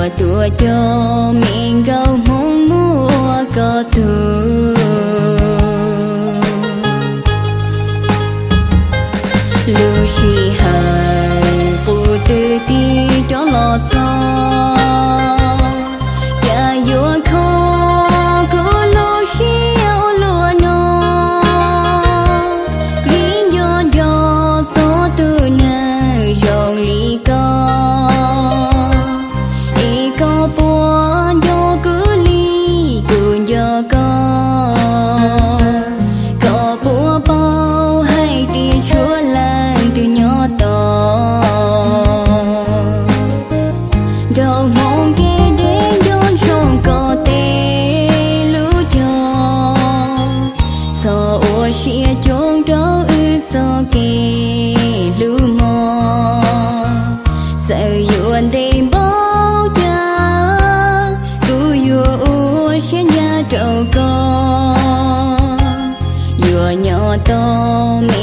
mùa tua cho mình câu muốn mua có thương lưu chi hài cụ tư ti cho lọt gió trâu con vừa nhỏ to mẹ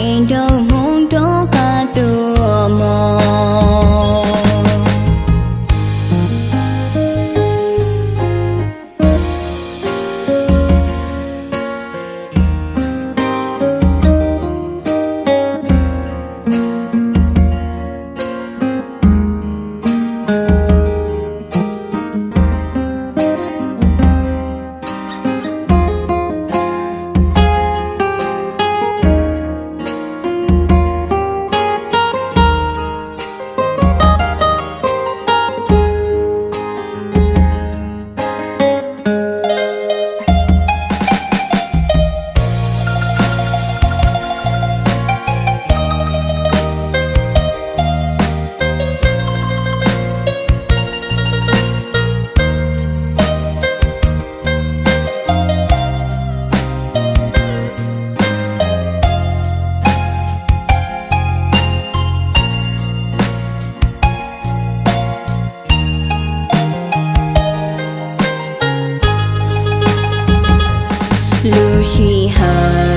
lưu shi